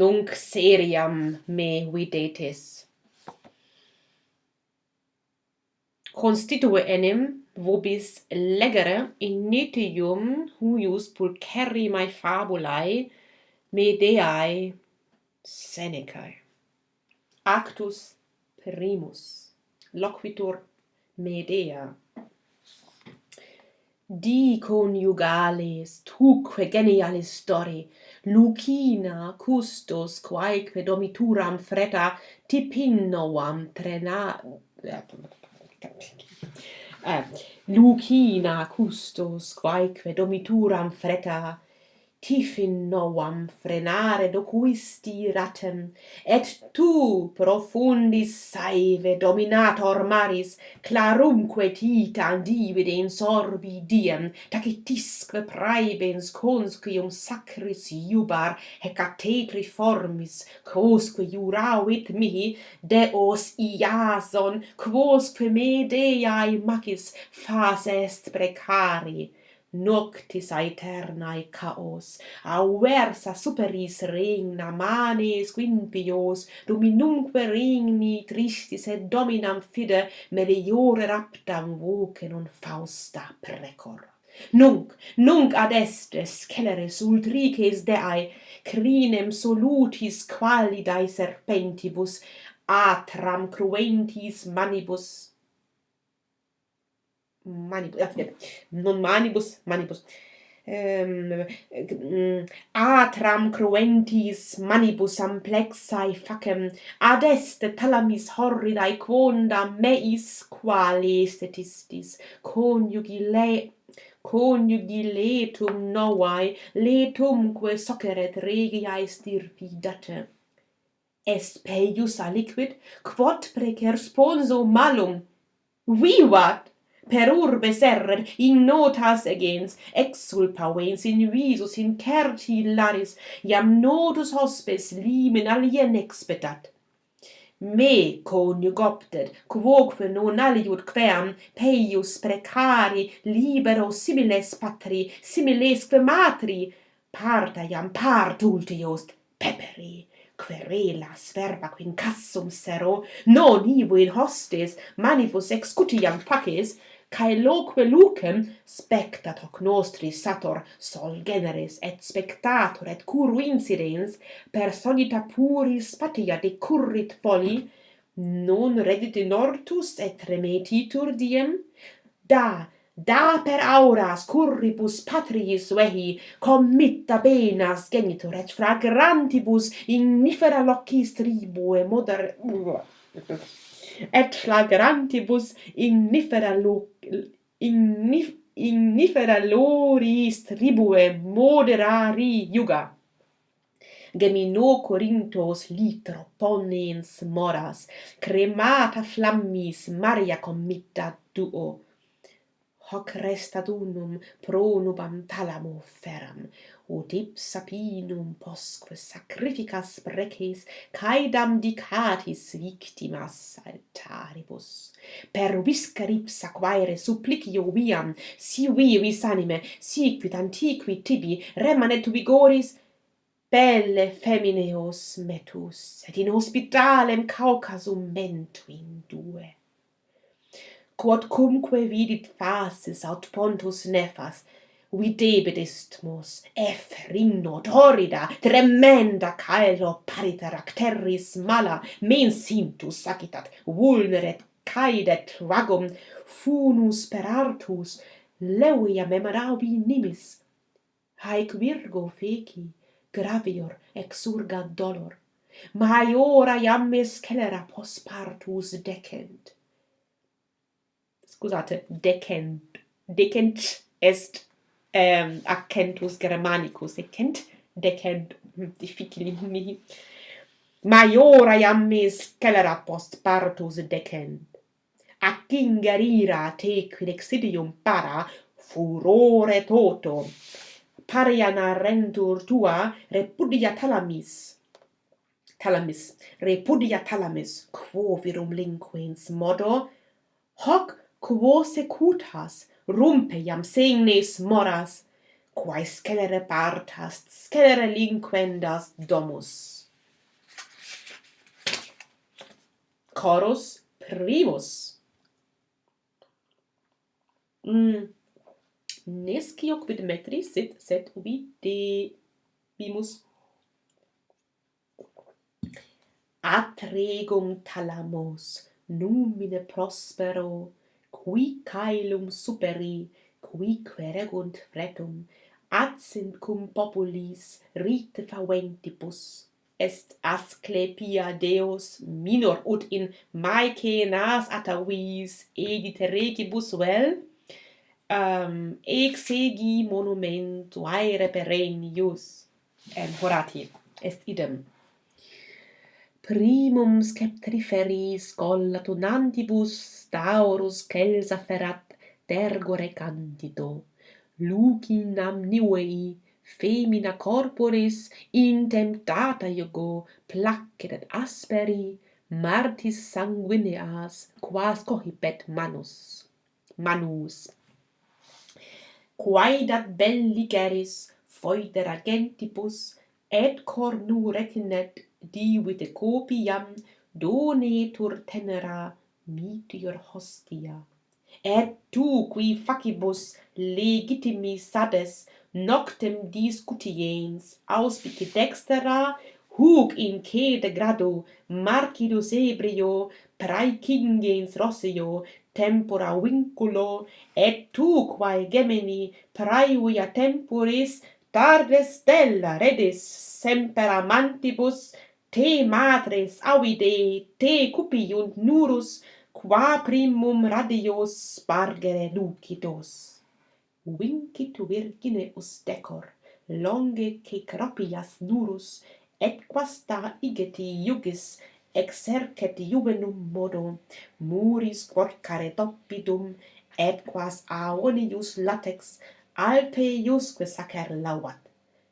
nunc seriam me videtis. Constitue enim vobis legere in huius pulcherri mai fabulae medeae Senecae. Actus primus loquitur Medea di coniugales tuque genialis stori lucina custos quaeque domituram freta tipinnoam trena eh, lucina custos quaeque domituram freta tifin novam frenare docuisti ratem, et tu profundis saive dominator maris, clarumque titan divide in sorbi diem, tacitisque praebens conscium sacris iubar, hecate formis, quosque juravit mihi, deos iason, quosque me deae macis, fas est precari noctis aeternae caos auversa superis regna manes quimpios dominumque regni tristis et dominam fide meliore raptam voce non fausta precor. Nunc, nunc ad est sceleris ultrices deae, crinem solutis qualidae serpentibus, atram cruentis manibus manibus, ah, non manibus, manibus, ehm, mm, atram cruentis manibus amplexae facem, ad est talamis horridae quonda meis quali statistis coniugi le coniugi letum novae, letumque soceret regiae stirpidate. Est peius aliquid, quod precer sponso malum, vivat! per urbe serret in notas agens exsulpa vens in visus in certi laris iam notus hospes limen alien expedat me coniugopter quoque non aliud queam peius precari libero similes patri similesque matri parta iam part ultius peperi querelas verba quincassum sero non ivo in hostes manibus excutiam faces cae loque lucem spectat hoc nostri sator sol generis et spectator et curu incidens per sonita puris patia decurrit poli non reddit in ortus et remetitur diem? Da da per auras curribus patriis vehi committa benas genitor et fragrantibus ignifera locis tribue moder et flagrantibus ignifera lo ignif ignifera loris tribue moderari iuga. Gemino Corinthos litro ponens moras, cremata flammis Maria committa duo. Hoc restat unum pro nubam talamo feram, ut ipsa pinum posque sacrificas preces caedam dicatis victimas altaribus. Per viscar ipsa quaere supplicio viam si vivis anime siquid antiqui tibi remanet vigoris belle femineos metus et in hospitalem caucasum mentu indue quod cumque vidit faces aut pontus nefas videbit istmus efrino, torrida, tremenda caelo pariteracteris mala, mensintus sacitat, vulneret, caidet vagum, funus per artus, leuia memaraubi nimis. Haec virgo feci, gravior exurga dolor, maiora iammis celera pospartus decent. Scusate, decent, decent est ähm, accentus germanicus ecent decent hm, difficili mi, maiora iam me scelera post partus decent. Ac ingerira te quid exidium para furore toto. Pariana arrentur tua repudia talamis. Talamis repudia talamis quo virum linquens modo? Hoc quo secutas rumpe iam signis moras, quae scelere partas, scelere linquendas domus. Chorus primus. Mm. Nescio quid metri sit sed ubi de bimus atregum talamus numine prospero qui caelum superi, qui queregunt fretum, adsint cum populis rite faventibus. Est Asclepia Deus minor ut in Maece nas atavis edite regibus vel? Um, exegi monumentu aere perennius. En horati est idem primum sceptriferis collatunantibus taurus celsa ferat tergore cantito lucinam nivei femina corporis intemptata ego placet et asperi martis sanguineas quas cohibet manus manus. Quaedat belligeris foedera gentibus et cornu retinet diuite copiam donetur tenera mitior hostia. Et tu qui facibus legitimi sades noctem discutiens auspici dextera huc in cede grado marcidus ebrio praecingens rossio tempora vinculo et tu quae gemini praevia temporis tarde stella redis semper amantibus te matres audide, te cupiunt nurus, qua primum radios spargere lucidos. Vincit virgine ustecor, longe che cropias nurus, et quasta igeti iugis, exercet juvenum modo, muris quorcare doppidum, et quas aonius latex, alpe iusque sacer lauat.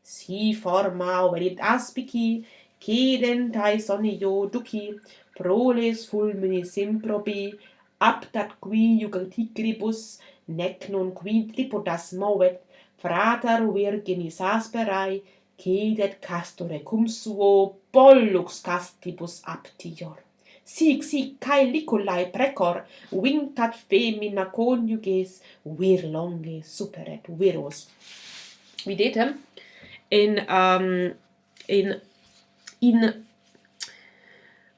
Si forma verit aspici, cedentai sonio duci, proles fulminis improbi, aptat qui jugatigribus, nec non qui tripodas movet, frater virginis asperae, cedet castore cum suo, pollux castibus aptior. Sic, sic, cae liculae precor, vincat femina coniuges, vir longe superet viros. Videtem, in, um, in in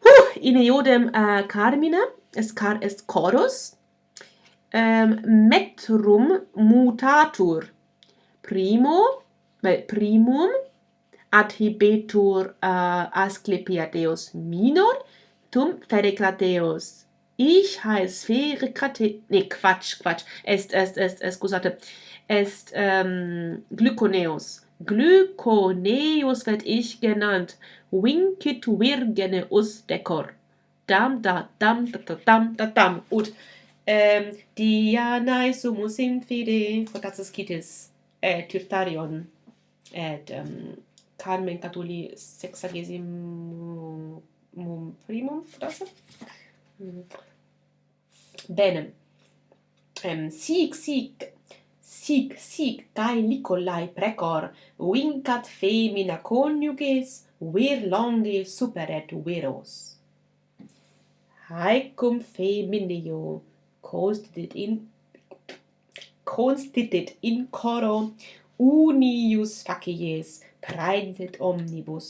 huh, in iodem uh, carmina es car est chorus um, metrum mutatur. Primo vel primum adhibetur uh, asclepiadeus minor tum fericrateus ich heiß fericrate ne quatsch quatsch. Est est est excusate est ähm, glyconeus. Glykoneus werd ich genannt, vincit virgeneus decor. Dam da dam da da dam da dam. Ut ehm Dianae sumus in fide fortatus citis et äh, Tyrtarion et ähm, Carmen Catuli sexagesimum primum frase? Mm. Bene. Ähm, sic sic sic sic cae licolae precor, vincat femina coniuges, vir longe superet viros. Haecum femineo, constitit in constitit in coro unius facies praeditet omnibus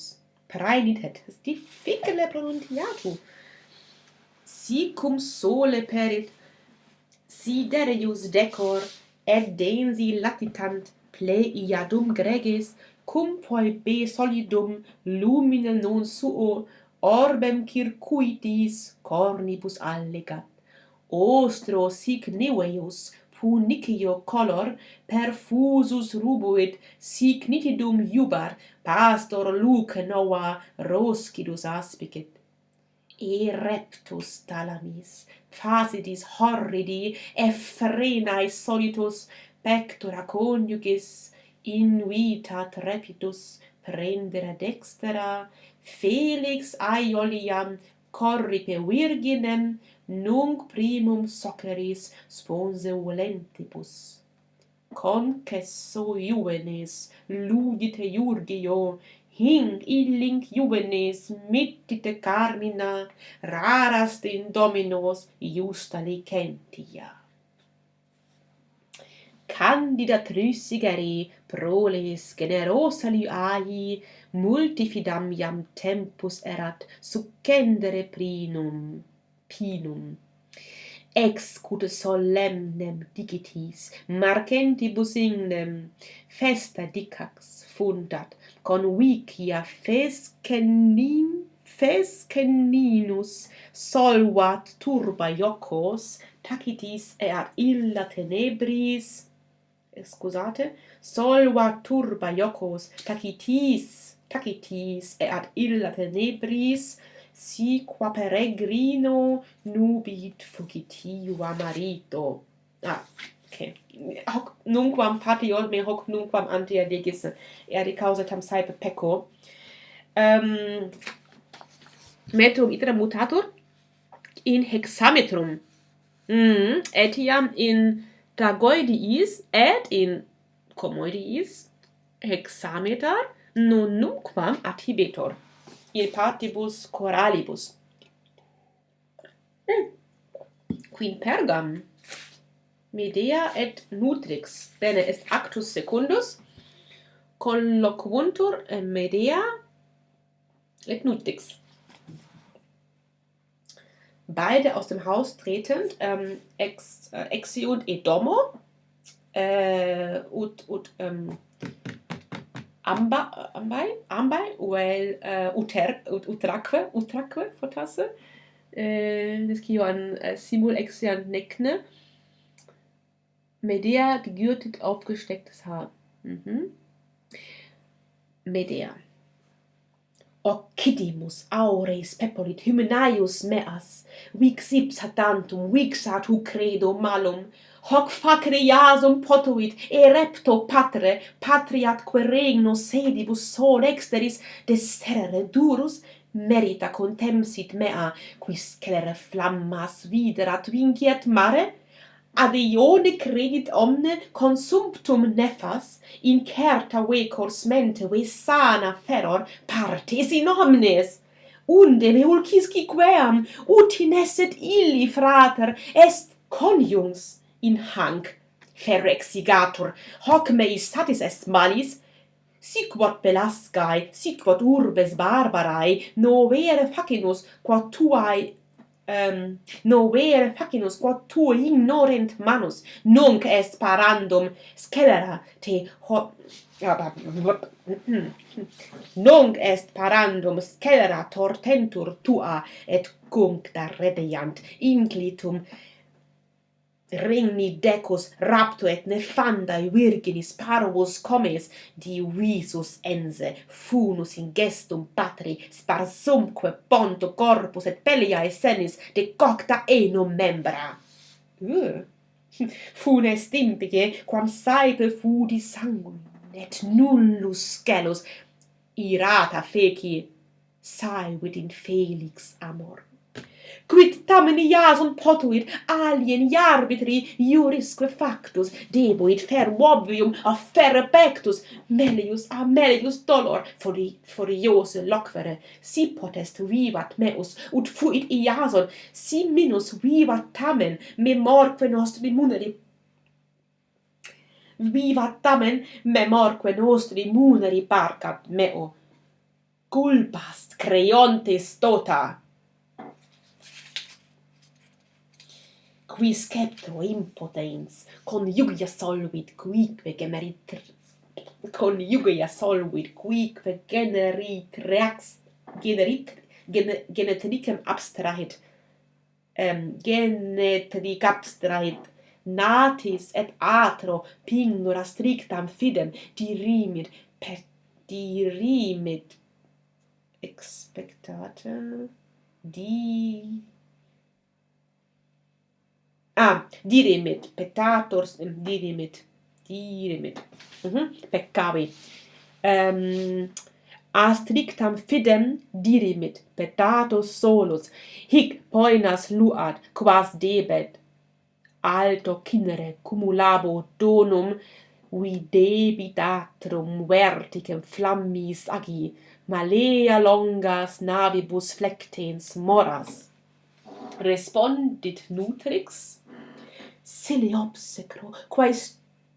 praenitet est difficile pronunciatu sicum sole perit siderius decor et densi latitant pleiadum greges cum poebe solidum lumine non suo orbem circuitis cornibus allegat. Ostro sic neveus punicio color perfusus rubuit sic nitidum iubar pastor luce nova roscidus aspicit ireptus talamis facitis horridi effrenae solitus pectora coniugis inuita trepidus prendere dextera felix aioliam corripe virginem nunc primum soceris sponse volentibus. Concesso juvenes ludite iurgio hinc illinc juvenes mittite carmina rarast in dominos iusta licentia. Candida trusigeri proles generosa liai multifidam iam tempus erat succendere prinum pinum. Ex excut solemnem digitis marcentibus ignem festa dicax fundat con wicia fescenin fesceninus solvat turba iocos tacitis et illa tenebris scusate solvat turba iocos tacitis tacitis et illa tenebris si qua peregrino nubit fugitiva marito. Ah, ok. Hoc nunquam patiol me hoc nunquam antia degisse. Erde causa tam saepe pecco. Um, ehm, metrum iterum mutatur in hexametrum. Mm, etiam in tragoidiis et in comoidiis hexameter non nunquam adhibetor in partibus coralibus mm. quin pergam Medea et Nutrix, bene est actus secundus, colloquuntur Medea et Nutrix. Beide aus dem Haus tretend, ähm, ex, äh, exiunt edomo, äh, ut, ut, ähm, amba, ambai, ambai, vel, äh, uter, ut, utraque, utraque, fortasse, äh, eh, descio an äh, simul exiant necne, Medea, gegürtet, aufgestecktes Haar. Mhm. Medea. Occidimus aures peporit hymenaius meas, vix ipsa tantum, vixat hu credo malum, hoc facere iasum potuit, e repto patre, patriatque regno sedibus sol exteris, deserere durus, merita contemsit mea, quis celere flammas viderat vinciet mare, ad ione credit omne consumptum nefas in certa vecors mente ve sana feror partes in omnes. Unde me ulcisci queam utin esset illi frater est conjungs in hanc ferexigatur. Hoc mei satis est malis sic quod pelascae sic quod urbes barbarae novere facinus quod tuae Ehm, um, nover facinus quod tu ignorent manus nunc est parandum scelera te ho ah, nunc est parandum scelera tortentur tua et cuncta redeiant inclitum regni decus rapto et nefandae virginis parvus comes divisus ense funus in gestum patri sparsumque ponto corpus et pelliae senis decocta enum membra uh. funes impice quam saepe fudi sanguin et nullus scelus irata feci saevit in felix amor quid tamen iason potuit alien iarbitri jurisque factus debuit fer obvium ferre pectus melius a melius dolor fori furiose loquere. Si potest vivat meus ut fuit iason si minus vivat tamen memorque nostri muneri. Vivat tamen memorque nostri muneri parcat meo. Culpast creontes tota. qui sceptro impotens conjugia solvit quique generit conjugia solvit quique generit reax generit gene, genetricem abstrahit um, genetric abstrahit natis et atro pingura strictam fidem dirimit per dirimit expectate di ah dirimit petators, dirimit dirimit uh mhm, -huh. peccavi. Um, a strictam fidem dirimit pectatus solus. Hic poenas luat quas debet alto cinere cumulabo donum qui debitatrum verticem flammis agi malea longas navibus flectens moras. Respondit nutrix? sili obsecro, quae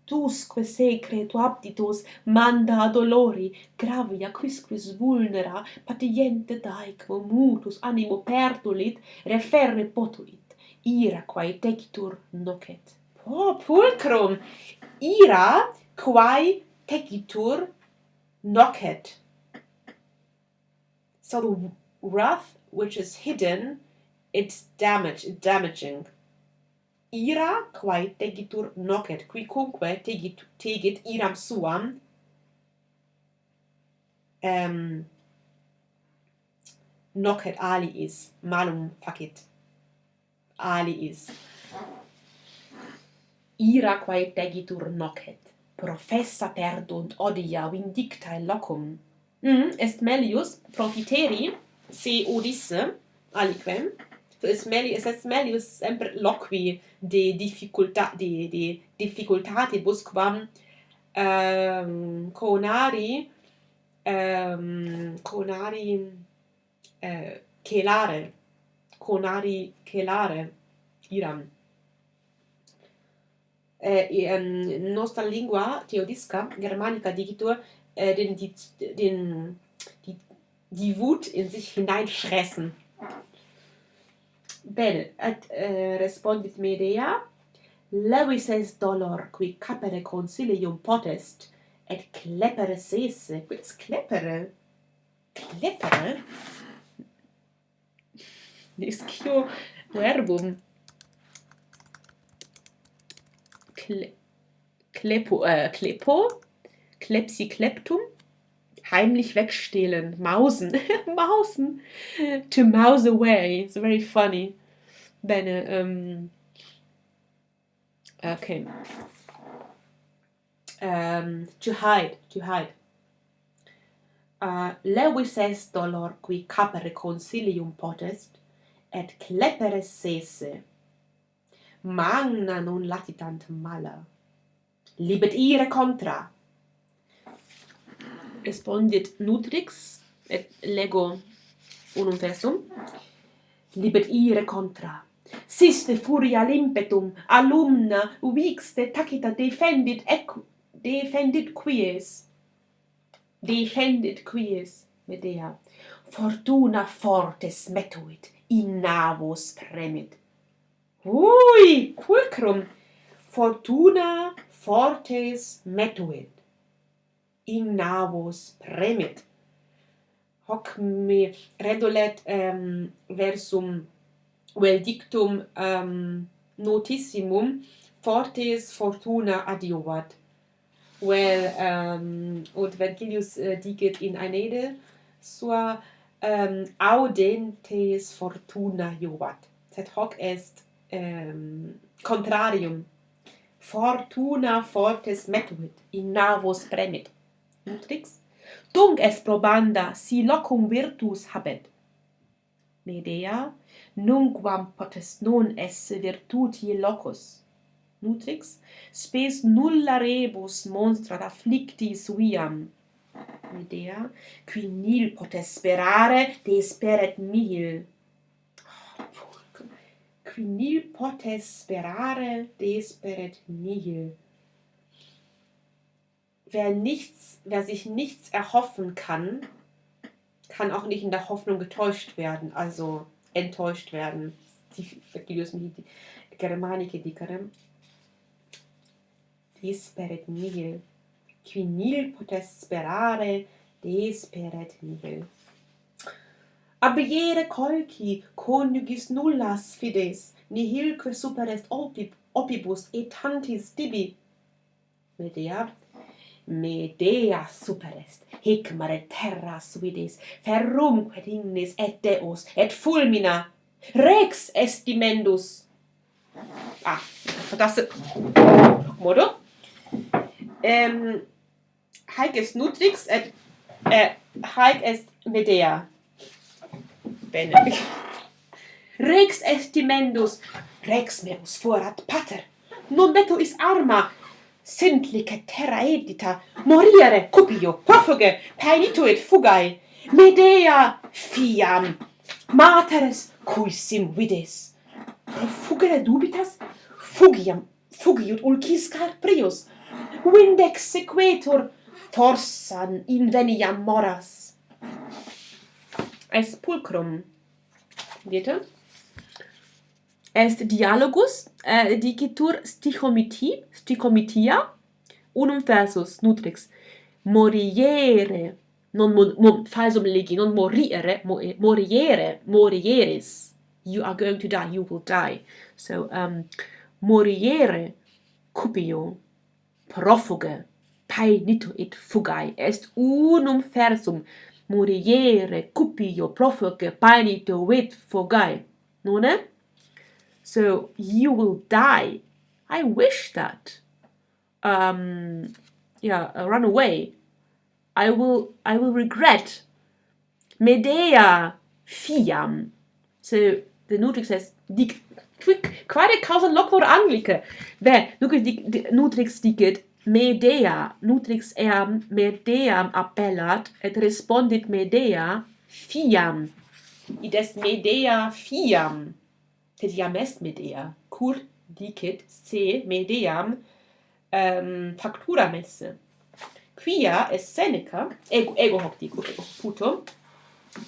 tusque secreto abditus manda dolori olori, gravia quisquis vulnera, patiente daecmo mutus animo pertulit, referre potulit, ira quae tecitur nocet. Po, pulcrum! Ira quae tecitur nocet. So the wrath which is hidden, it's damage, damaging ira quae tegitur nocet, quicunque tegit, tegit iram suam, um, nocet aliis, malum facit aliis. Ira quae tegitur nocet, professa perdunt odia vindictae locum. Mm, est melius profiteri, se odisse, aliquem, es meglio es meglio sempre loqui de difficulta di di difficoltate busquam ehm conari ehm conari eh chelare conari chelare iram. Eh in nostra lingua teodisca germanica digitur äh, den die den die die Wut in sich hineinfressen. Bene, et eh, respondit Medea, levis es dolor qui capere consilium potest, et clepere sese, quis clepere? Clepere? Niscio verbum. Cle Klepo, eh, äh, Klepo, Klepsi Kleptum, heimlich wegstehlen, mausen, mausen, to mouse away, it's very funny. Bene, um, okay. Um, to hide, to hide. Uh, Lewis est dolor qui capere consilium potest, et clepere sese. Magna non latitant mala. Libet ire contra. Respondit Nutrix, et lego unum versum. Libet ire contra Siste furia limpetum, alumna, vixte tacita defendit ec defendit quies. Defendit quies, Medea. Fortuna fortes metuit in navos premit. Ui, pulcrum, fortuna fortes metuit, in navos premit. Hoc me redolet um, versum vel dictum um, notissimum fortes fortuna adiovat. Well, um, ut Vergilius äh, uh, dicit in aenede sua um, audentes fortuna iovat Sed hoc est um, contrarium. Fortuna fortes metuit, in navos premit. Nutrix? Tunc est probanda, si locum virtus habet. Medea, nunquam potest non esse virtuti locus. Nutrix, spes nulla rebus monstrat afflicti suiam. Medea, qui nil potest sperare, desperet mil. Oh. Qui nil potest sperare, desperet nihil wer nichts, wer sich nichts erhoffen kann, kann auch nicht in der Hoffnung getäuscht werden, also enttäuscht werden. Die Germanike dicerem. Desperet nihil. Qui nil potest sperare, desperet nihil. Abiere colci conjugis nullas fides, nihilque superest opibus et tantis dibi. Medea, Medea superest, hic mare terras vides ferrumque dignis et deus, et fulmina. Rex estimendus ah das modo? Ähm haec est nutrix et äh, haec est medea. Bene. Rex estimendus rex meus forat pater. Non deto is arma sintlice terra edita, morire cupio, profuge, paenituit fugae, Medea fiam, materes cui sim vides. Profugere dubitas, fugiam, fugiut ulcis carprius, vindex sequetur, forsan inveniam moras. Es pulcrum, dite? est dialogus äh, dicitur stichomiti, stichomitia, unum versus nutrix. Moriere non mo, mo falsum legi non moriere, mo, eh, moriere morieris. You are going to die you will die. So um moriere cupio profuge paenito et fugae est unum versum. Moriere cupio profuge paenito et fugae. Non è? So you will die. I wish that. Um, yeah, uh, run away. I will, I will regret. Medea fiam. So the Nutrix says, dic, quick, quare causa locor anglice. There, Nutrix, dic, Nutrix dicit, Medea, Nutrix eam Medeam appellat, et respondit Medea, fiam. Id est Medea fiam tedia est Medea, cur dicit se Medeam um, ehm, factura messe. Quia est Seneca, ego, ego hoc dico, ego putum,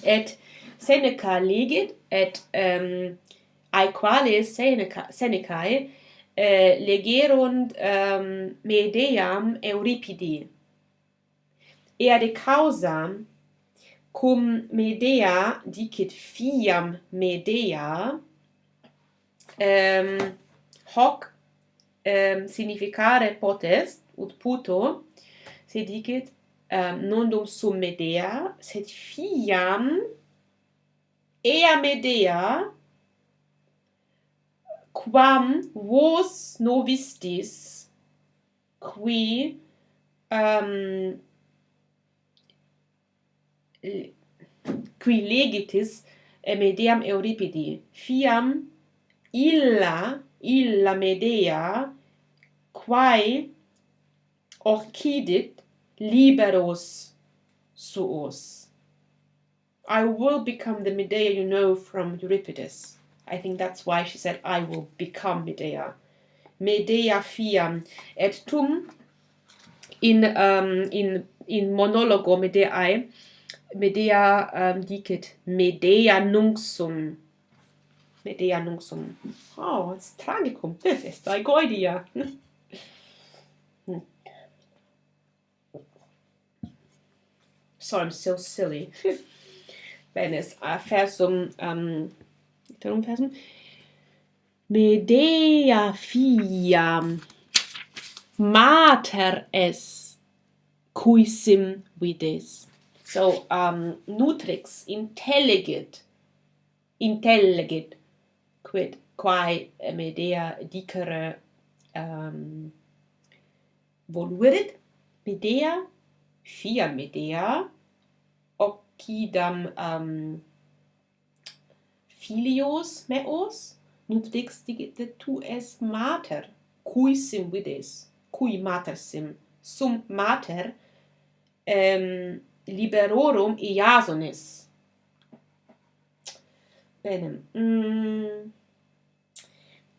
et Seneca legit, et ehm, um, aequales Seneca, Senecae eh, legerunt um, ehm, Medeam Euripidi. Ea de causam cum Medea dicit fiam Medea um, hoc um, significare potest, ut puto, se dicit, ehm, nondum sum Medea, sed fiam ea Medea, quam vos novistis, qui um, qui legitis Medeam Euripidi, fiam illa illa medea quae orchidit liberos suos. I will become the medea you know from euripides. I think that's why she said i will become medea. Medea fiam et tum in um in in monologo medeae medea um, dicit medea nunc sum idea so, Oh, it's tragicum. This is thy goidia. so I'm so silly. Benes a versum um iterum versum Medea fiam mater es cuisim vides. So um nutrix intelligit intelligit quid quae Medea dicere um, voluerit Medea fia Medea occidam um, filios meos nub dixti tu es mater cui sim vides cui mater sim sum mater um, liberorum iasonis bene mm.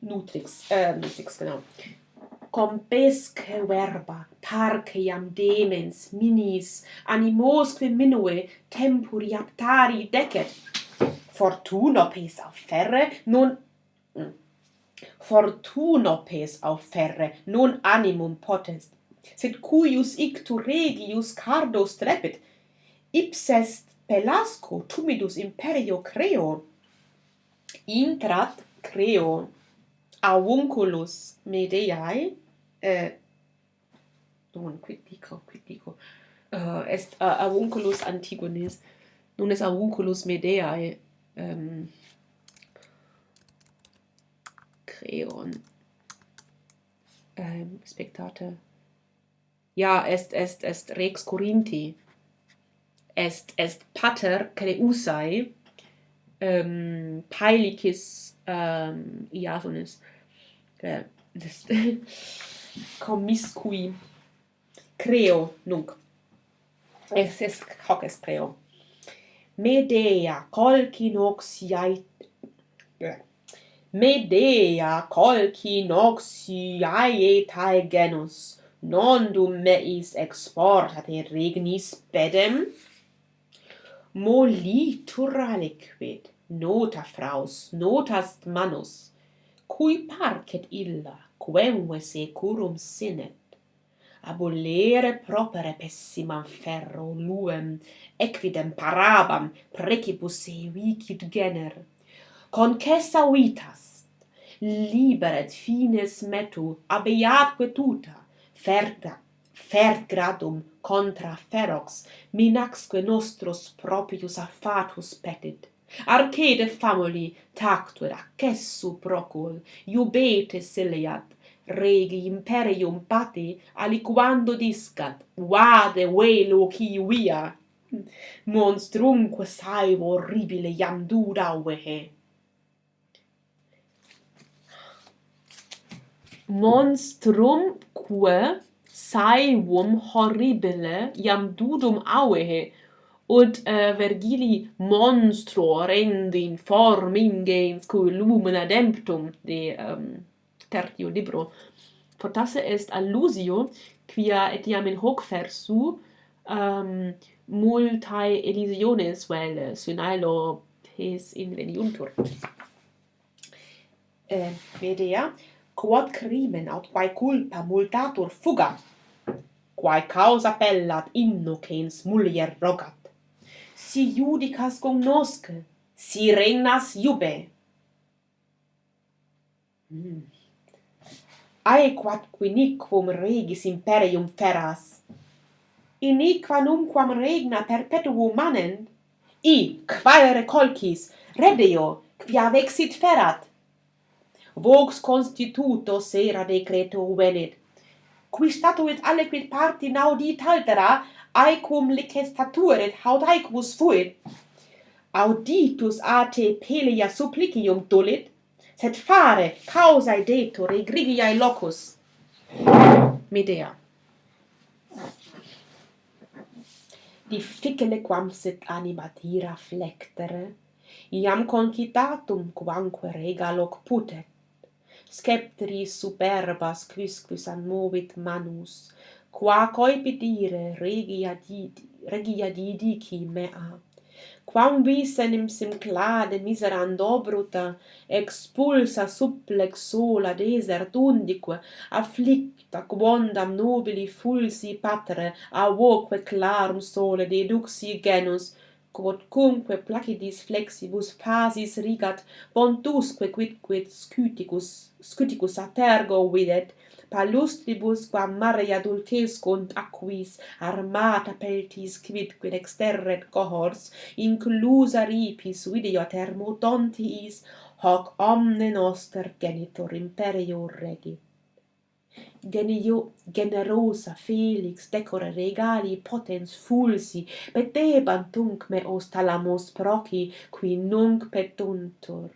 Nutrix, äh, Nutrix, genau. Compesque verba, parce iam demens, minis, animosque minue, tempuri aptari decet. Fortuna pes au ferre, non... Mm. Fortuna pes au ferre, non animum potest, sed cuius ictu regius cardo strepit, ipsest pelasco tumidus imperio creo, intrat creo, avunculus Medeae, eh, non quid dico, quid dico, uh, est eh, uh, avunculus Antigones, nun est avunculus Medeae, um, ehm, creon, um, spectate, ja, est, est, est rex Corinthi, est, est pater Creusae, ehm, um, paelicis um, iasones eh, commiscui creo nunc. Es es hoc es creo. Medea colcinoxiae Medea colcinoxiae tae genus. Non dum meis exportate regnis pedem. Molitur aliquid nota fraus notast manus cui parcet illa quemve securum sinet. Abulere propere pessimam ferro luem equidem parabam precipus evicit gener. Concessa vitas liberet fines metu abeatque tuta ferta fert gradum contra ferox minaxque nostros proprius affatus petit. Arcade family tactura cessu procul, iubete seliat, regi imperium pati aliquando discat, vade velo qui via. Monstrumque saevo horribile iam dura monstrum Monstrumque saevum horribile iam dudum auehe, ut uh, eh, Vergili monstro rendi in form ingens cui lumen ademptum de um, tertio libro. Potasse est allusio quia etiam in hoc versu um, multae elisiones vel synaelo pes inveniuntur eh, vedea quod crimen aut quae culpa multatur fuga quae causa pellat innocens mulier rogat si judicas cognosce, si regnas iube. Mm. Ae quat quiniquum regis imperium feras, iniqua numquam regna perpetuum manent, i, quaere colcis redeo, quia vexit ferat. Vox constituto sera decreto venit, qui statuit aliquid parti naudit altera aequum licestaturet haud aequus fuit auditus a te pelea supplicium dolit sed fare causae detur egrigiae locus. Medea difficile quam sit animatira flectere iam concitatum quamque rega loc putet. Sceptri superbas quisquis anmovit manus qua coipidire regi adidi regi adidi qui mea. Quam vis enim simclade miserando bruta expulsa supplex sola desert undique afflicta quondam nobili fulsi patre a voque clarum sole deduxi genus quod cumque placidis flexibus phasis rigat pontusque quidquid scuticus scuticus atergo videt palustribus quam mare adultescunt aquis armata peltis quidquid exterret cohors inclusa ripis video thermodontiis hoc omne noster genitor imperior regi. Genio generosa felix decore regali potens fulsi petebant tunc me os talamos proci qui nunc petuntur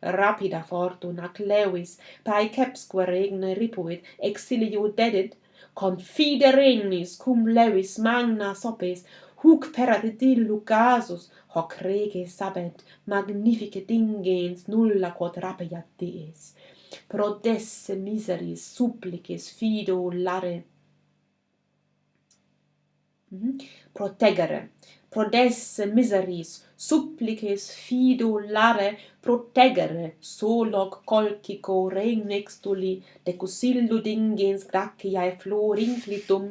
rapida fortuna clevis, paecepsque regne ripuit, exilio dedit, confide regnis cum levis magna sopes, huc perat dillu casus, hoc rege sabent, magnifice dingens nulla quod rapiat dies. Prodesse miseris supplices fido lare. Mm -hmm. Protegere, prodesse miseris supplices fido lare protegere soloc colcico regnextuli decusillo dingens graciae flor inclitum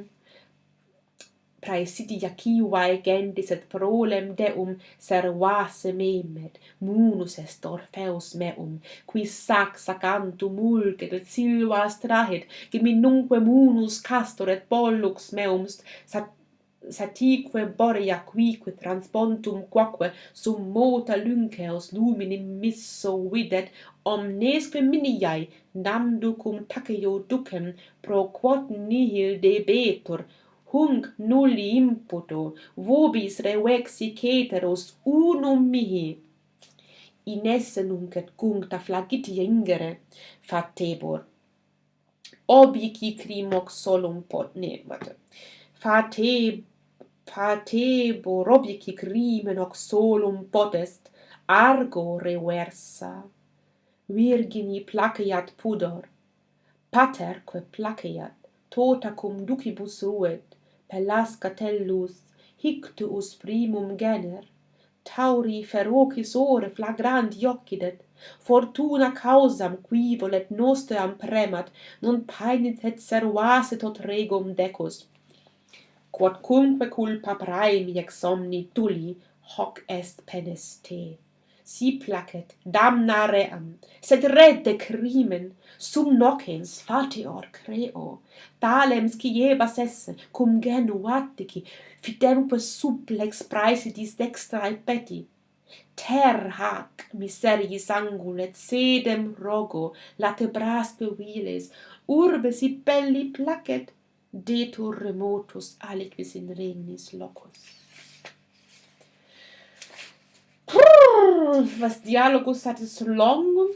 praesidia civae gentis et prolem deum servase memet, munus est Orpheus meum, qui sac sacantum multet et silvas trahit, gemminunque munus castor et pollux meum sat satique borea quique transpontum quaque sum mota lunceos lumine misso videt omnesque miniae namducum taceo ducem pro quod nihil debetur hunc nulli imputo vobis revexi ceteros unum mihi. In esse nunc et cuncta flagitia ingere fatebor obici crimox solum pot ne fate fate borobici crimen oxolum potest argo reversa. Virgini placeat pudor pater quae placeat tota cum ducibus ruet pelasga tellus hictuus primum gener. Tauri ferocis ore flagrant iocidet fortuna causam qui volet nostram premat non paenit et servase tot regum decus quodcumque culpa praemi exomni tuli hoc est penes te. Si placet damna ream sed redde crimen sum nocens fatior creo. Talem sciebas esse cum genu attici fidemque supplex praesidis dextrae peti. Ter hac miseriis angulet sedem rogo latebras viles urbe si belli placet detur remotus aliquis in regnis locus. Prrr, was dialogus satis longum,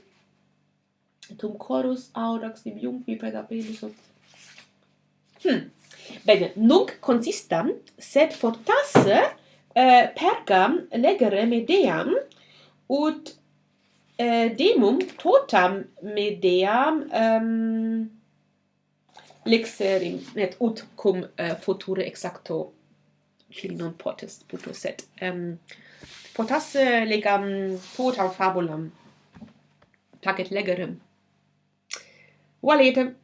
tum chorus audax dibiumqui pedapelus ot. Hm. Bene, nunc consistam, sed fortasse eh, pergam legere medeam, ut eh, demum totam medeam um, lexerim et ut cum uh, future exacto qui non potest puto sed um, potasse eh, legam potam fabulam placet legerem. Valetem